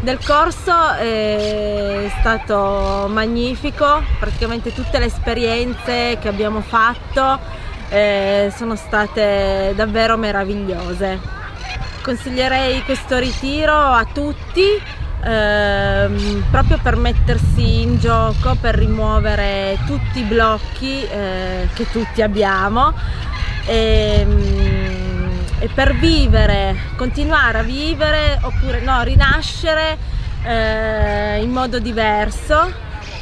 del corso è stato magnifico, praticamente tutte le esperienze che abbiamo fatto eh, sono state davvero meravigliose. Consiglierei questo ritiro a tutti ehm, proprio per mettersi in gioco, per rimuovere tutti i blocchi eh, che tutti abbiamo e, ehm, e, per vivere, continuare a vivere oppure no, rinascere eh, in modo diverso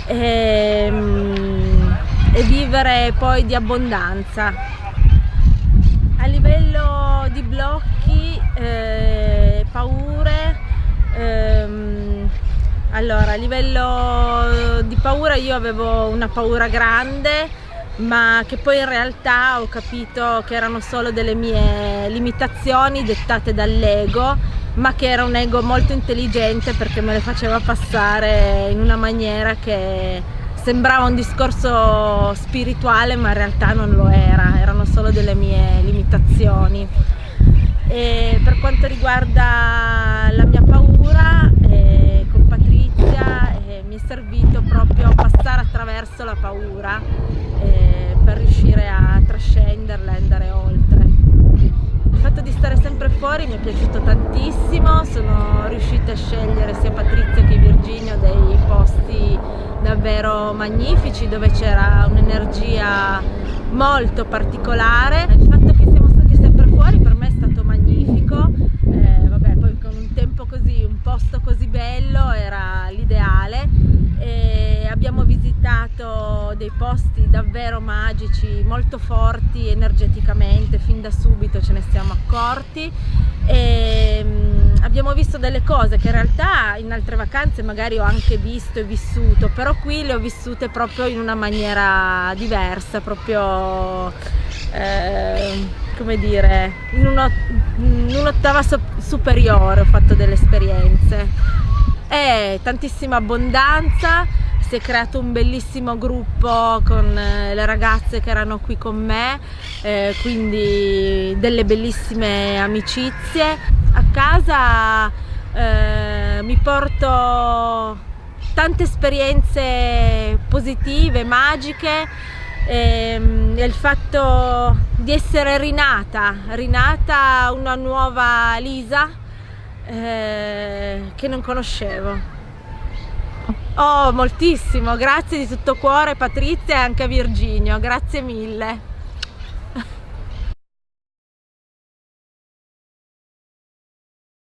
e, ehm, e vivere poi di abbondanza. A livello di blocchi, eh, paure, ehm, allora a livello di paura io avevo una paura grande ma che poi in realtà ho capito che erano solo delle mie limitazioni dettate dall'ego ma che era un ego molto intelligente perché me le faceva passare in una maniera che sembrava un discorso spirituale ma in realtà non lo era, erano solo delle mie limitazioni. E per quanto riguarda la mia paura, eh, con Patrizia eh, è servito proprio passare attraverso la paura eh, per riuscire a trascenderla e andare oltre. Il fatto di stare sempre fuori mi è piaciuto tantissimo, sono riuscita a scegliere sia Patrizia che Virginio dei posti davvero magnifici dove c'era un'energia molto particolare. Il fatto che siamo stati sempre fuori per me è stato magnifico, eh, vabbè poi con un tempo così, un posto così bello era l'ideale abbiamo visitato dei posti davvero magici, molto forti energeticamente, fin da subito ce ne siamo accorti e mm, abbiamo visto delle cose che in realtà in altre vacanze magari ho anche visto e vissuto, però qui le ho vissute proprio in una maniera diversa, proprio eh, come dire, in un'ottava superiore ho fatto delle esperienze. E tantissima abbondanza, si è creato un bellissimo gruppo con eh, le ragazze che erano qui con me, eh, quindi delle bellissime amicizie. A casa eh, mi porto tante esperienze positive, magiche ehm, e il fatto di essere rinata, rinata una nuova Lisa eh, che non conoscevo. Oh, moltissimo, grazie di tutto cuore Patrizia e anche a Virginio, grazie mille.